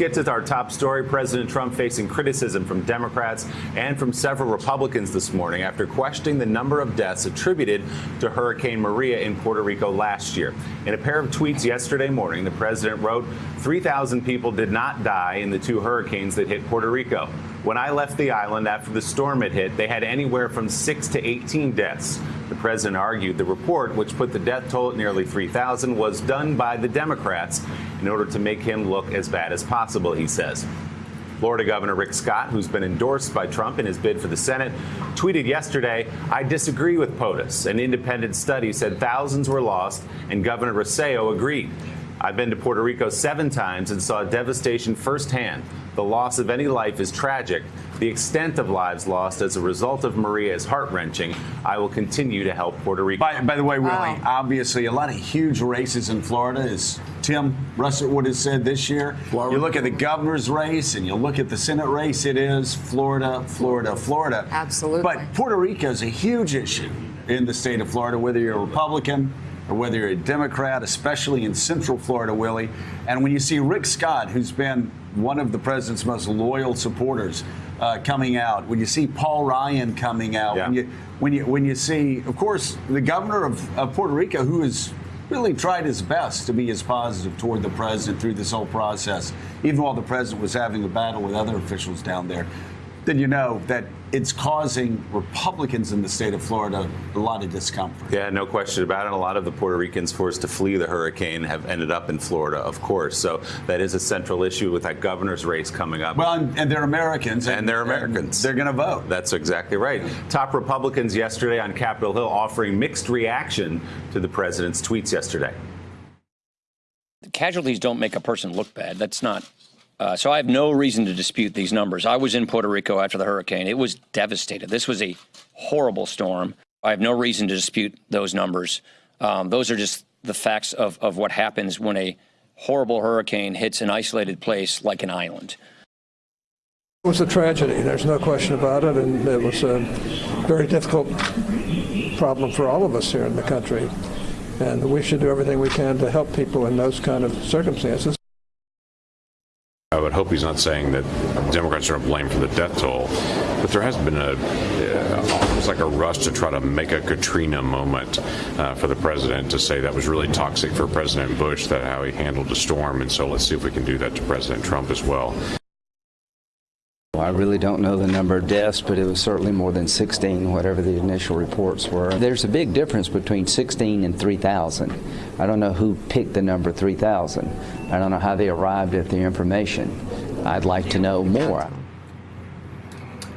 Get to our top story. President Trump facing criticism from Democrats and from several Republicans this morning after questioning the number of deaths attributed to Hurricane Maria in Puerto Rico last year. In a pair of tweets yesterday morning, the president wrote 3,000 people did not die in the two hurricanes that hit Puerto Rico. When I left the island after the storm had hit, they had anywhere from 6 to 18 deaths. The president argued the report, which put the death toll at nearly 3,000, was done by the Democrats in order to make him look as bad as possible, he says. Florida Governor Rick Scott, who's been endorsed by Trump in his bid for the Senate, tweeted yesterday, I disagree with POTUS. An independent study said thousands were lost, and Governor Rossello agreed. I've been to Puerto Rico seven times and saw devastation firsthand. The loss of any life is tragic. The extent of lives lost as a result of Maria is heart wrenching. I will continue to help Puerto Rico. By, by the way, Willie, Wow. obviously a lot of huge races in Florida, as Tim Russert has said this year. Florida. You look at the governor's race and you look at the Senate race, it is Florida, Florida, Florida. Absolutely. But Puerto Rico is a huge issue in the state of Florida, whether you're a Republican or whether you're a Democrat, especially in Central Florida, Willie. And when you see Rick Scott, who's been one of the president's most loyal supporters, uh, coming out, when you see Paul Ryan coming out, Yeah. when you when you when you see, of course, the governor of, of Puerto Rico, who has really tried his best to be as positive toward the president through this whole process, even while the president was having a battle with other officials down there, then you know that it's causing Republicans in the state of Florida a lot of discomfort. Yeah, no question about it. A lot of the Puerto Ricans forced to flee the hurricane have ended up in Florida, of course. So that is a central issue with that governor's race coming up. Well, and, and they're Americans, And they're Americans. they're going to vote. That's exactly right. Top Republicans yesterday on Capitol Hill offering mixed reaction to the president's tweets yesterday. casualties don't make a person look bad. That's not. Uh, so I have no reason to dispute these numbers. I was in Puerto Rico after the hurricane. It was devastated. This was a horrible storm. I have no reason to dispute those numbers. Um, those are just the facts of, of what happens when a horrible hurricane hits an isolated place like an island. It was a tragedy, there's no question about it, and it was a very difficult problem for all of us here in the country. And we should do everything we can to help people in those kind of circumstances. I would hope he's not saying that Democrats are to blame for the death toll, but there has been a uh, almost like a rush to try to make a Katrina moment uh, for the president to say that was really toxic for President Bush that how he handled the storm, and so let's see if we can do that to President Trump as well. Well, I really don't know the number of deaths, but it was certainly more than 16, whatever the initial reports were. There's a big difference between 16 and 3,000. I don't know who picked the number 3,000. I don't know how they arrived at the information. I'd like to know more.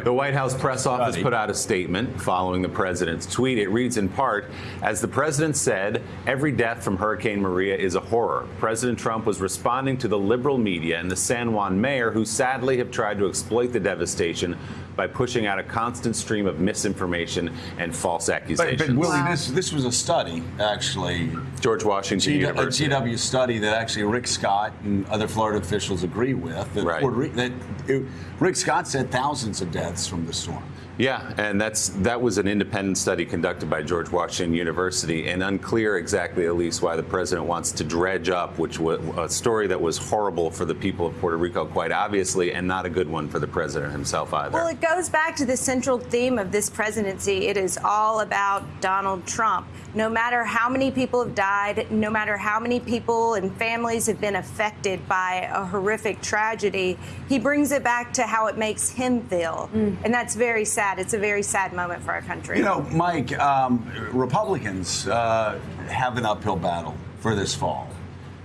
The White House press office put out a statement following the president's tweet. It reads in part, as the president said, every death from Hurricane Maria is a horror. President Trump was responding to the liberal media and the San Juan mayor, who sadly have tried to exploit the devastation by pushing out a constant stream of misinformation and false But, accusations. but Willie, this this was a study actually George Washington G- a University. GW study that actually Rick Scott and other Florida officials agree with. That, Right. Puerto that it- Rick Scott said thousands of deaths from the storm. Yeah, and that's that was an independent study conducted by George Washington University, and unclear exactly, at least, why the president wants to dredge up, which was a story that was horrible for the people of Puerto Rico, quite obviously, and not a good one for the president himself either. Well, it goes back to the central theme of this presidency. It is all about Donald Trump. No matter how many people have died, no matter how many people and families have been affected by a horrific tragedy, he brings it back to how it makes him feel. Mm. And that's very sad. It's a very sad moment for our country. You know, Mike, um, Republicans uh, have an uphill battle for this fall.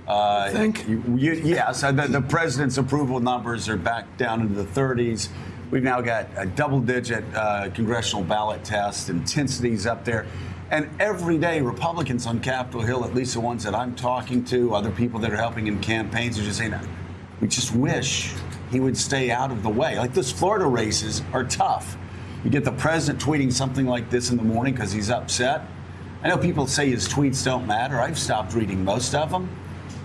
Uh, Think? you- you- yes, uh, the, the president's approval numbers are back down into the 30s. We've now got a double-digit uh, congressional ballot test, intensities up there. And every day, Republicans on Capitol Hill, at least the ones that I'm talking to, other people that are helping in campaigns, are just saying, we just wish he would stay out of the way. Like those Florida races are tough. You get the president tweeting something like this in the morning because he's upset. I know people say his tweets don't matter. I've stopped reading most of them.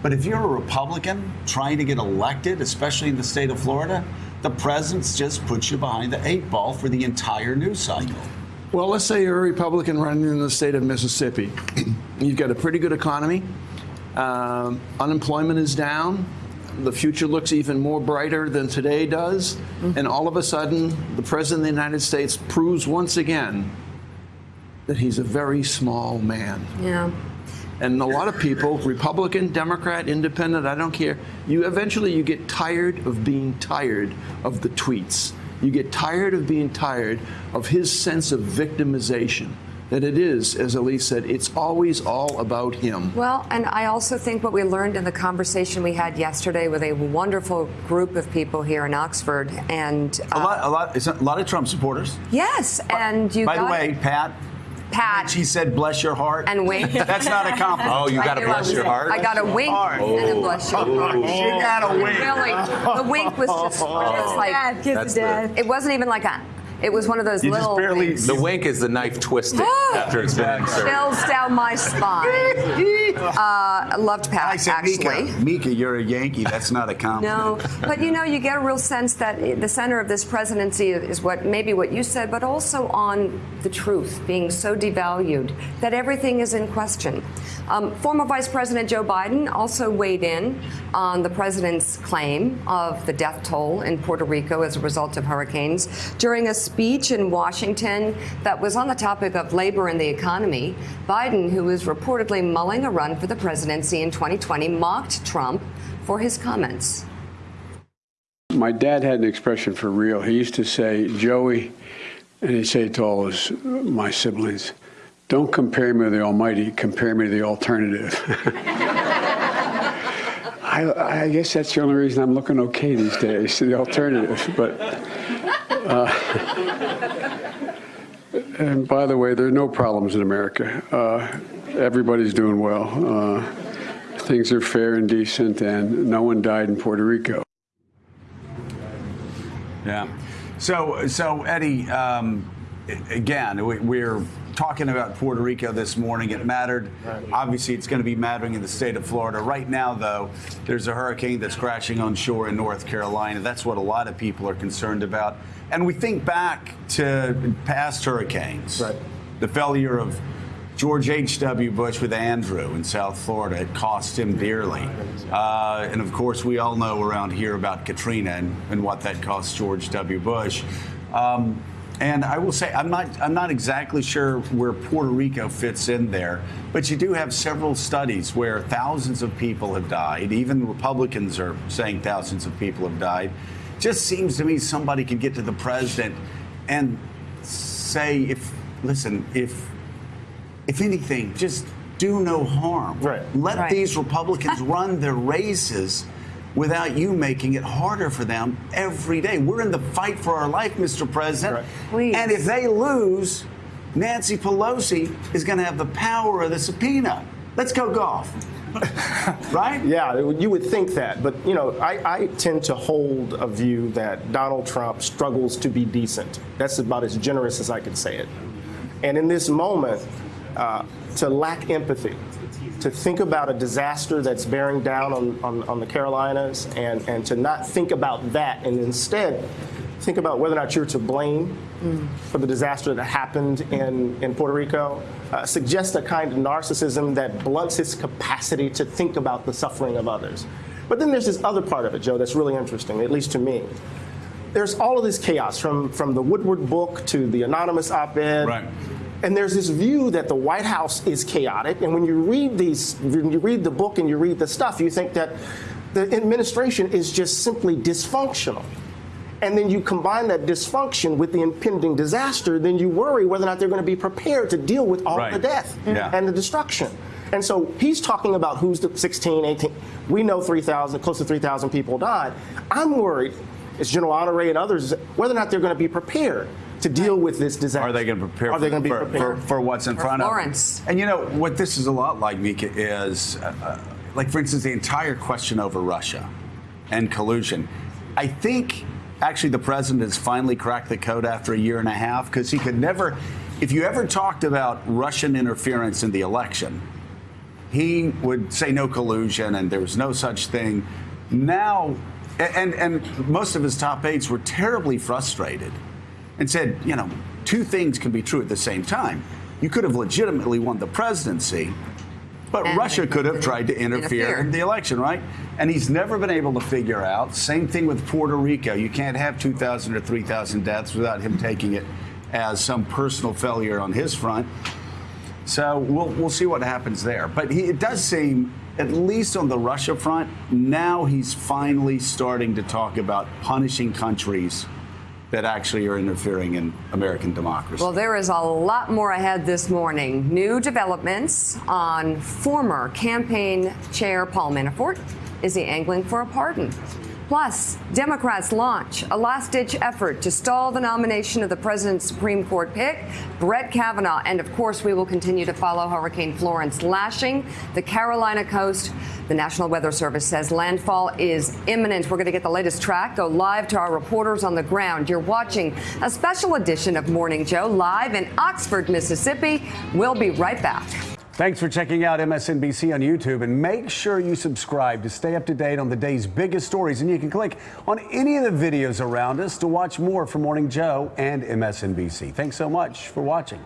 But if you're a Republican trying to get elected, especially in the state of Florida, the president's just puts you behind the eight ball for the entire news cycle. Well, let's say you're a Republican running in the state of Mississippi. You've got a pretty good economy. Um, unemployment is down. The future looks even more brighter than today does. Mm-hmm. And all of a sudden, the President of the United States proves once again that he's a very small man. Yeah. And a lot of people, Republican, Democrat, Independent, I don't care. You eventually you get tired of being tired of the tweets. You get tired of being tired of his sense of victimization. That it is, as Elise said, it's always all about him. Well, and I also think what we learned in the conversation we had yesterday with a wonderful group of people here in Oxford, and A uh, lot, a lot, it's a lot of Trump supporters. yes, and you By got the way, Pat, Pat she said, "Bless your heart." and wink. That's not a compliment. Oh, you got to bless your heart. I got a wink Heart. and a bless your heart. She got a wink. Really, the wink was just, just like Dad, kiss That's of it wasn't even like a. It was one of those You just little barely- winks. The wink is the knife twisting after it's been inserted. chills down my spine. Uh, loved I Pat said, actually. Mika, Mika, you're a Yankee. That's not a compliment. No, but you know, you get a real sense that the center of this presidency is what maybe what you said, but also on the truth being so devalued that everything is in question. Um, former Vice President Joe Biden also weighed in on the president's claim of the death toll in Puerto Rico as a result of hurricanes during a speech in Washington that was on the topic of labor and the economy. Biden, who is reportedly mulling a run for the presidency in 2020, mocked Trump for his comments. My dad had an expression for real. He used to say, Joey, and he'd say to all his, my siblings, don't compare me to the Almighty, compare me to the alternative. I, I guess that's the only reason I'm looking okay these days, the alternative. But, uh, and by the way, there are no problems in America. Uh, everybody's doing well. Uh, things are fair and decent, and no one died in Puerto Rico. Yeah. So, so Eddie, um, again, we, we're talking about Puerto Rico this morning. It mattered. Obviously, it's going to be mattering in the state of Florida. Right now, though, there's a hurricane that's crashing on shore in North Carolina. That's what a lot of people are concerned about. And we think back to past hurricanes. Right. The failure of George H.W. Bush with Andrew in South Florida. It cost him dearly. Uh, and of course, we all know around here about Katrina and, and what that cost George W. Bush. Um, and I will say, I'm not, I'm not exactly sure where Puerto Rico fits in there, but you do have several studies where thousands of people have died. Even Republicans are saying thousands of people have died. Just seems to me somebody could get to the president and say, if, listen, if if anything, just do no harm. Right. Let Right. these Republicans run their races without you making it harder for them every day. We're in the fight for our life, Mr. President. Right. Please. And if they lose, Nancy Pelosi is going to have the power of the subpoena. Let's go golf. right? Yeah, you would think that, but you know, I, I tend to hold a view that Donald Trump struggles to be decent. That's about as generous as I could say it. And in this moment, uh, to lack empathy, to think about a disaster that's bearing down on, on, on the Carolinas, and, and to not think about that, and instead think about whether or not you're to blame for the disaster that happened in, in Puerto Rico, uh, suggests a kind of narcissism that blunts his capacity to think about the suffering of others. But then there's this other part of it, Joe, that's really interesting, at least to me. There's all of this chaos from, from the Woodward book to the anonymous op ed. Right. And there's this view that the White House is chaotic. And when you read these, when you read the book and you read the stuff, you think that the administration is just simply dysfunctional. And then you combine that dysfunction with the impending disaster, then you worry whether or not they're going to be prepared to deal with all Right. the death Yeah. and the destruction. And so he's talking about who's the 16, 18. We know 3,000, close to 3,000 people died. I'm worried, as General Honore and others, whether or not they're going to be prepared to deal with this disaster. Are they going to prepare Are they for, going to be for, prepared? for, for what's in For front Florence. of them? And you know what this is a lot like, Mika, is uh, uh, like, for instance, the entire question over Russia and collusion. I think actually the president has finally cracked the code after a year and a half because he could never, if you ever talked about Russian interference in the election, he would say no collusion and there was no such thing. Now, and, and most of his top aides were terribly frustrated and said, you know, two things can be true at the same time. You could have legitimately won the presidency, But And Russia could have tried to interfere, interfere. in the election, right? And he's never been able to figure out. Same thing with Puerto Rico. You can't have 2,000 or 3,000 deaths without him taking it as some personal failure on his front. So we'll we'll see what happens there. But he, it does seem, at least on the Russia front, now he's finally starting to talk about punishing countries that actually are interfering in American democracy. Well, there is a lot more ahead this morning. New developments on former campaign chair Paul Manafort. Is he angling for a pardon? Plus, Democrats launch a last ditch effort to stall the nomination of the president's Supreme Court pick, Brett Kavanaugh. And of course, we will continue to follow Hurricane Florence lashing the Carolina coast. The National Weather Service says landfall is imminent. We're going to get the latest track, go live to our reporters on the ground. You're watching a special edition of Morning Joe live in Oxford, Mississippi. We'll be right back. Thanks for checking out MSNBC on YouTube and make sure you subscribe to stay up to date on the day's biggest stories. And you can click on any of the videos around us to watch more from Morning Joe and MSNBC. Thanks so much for watching.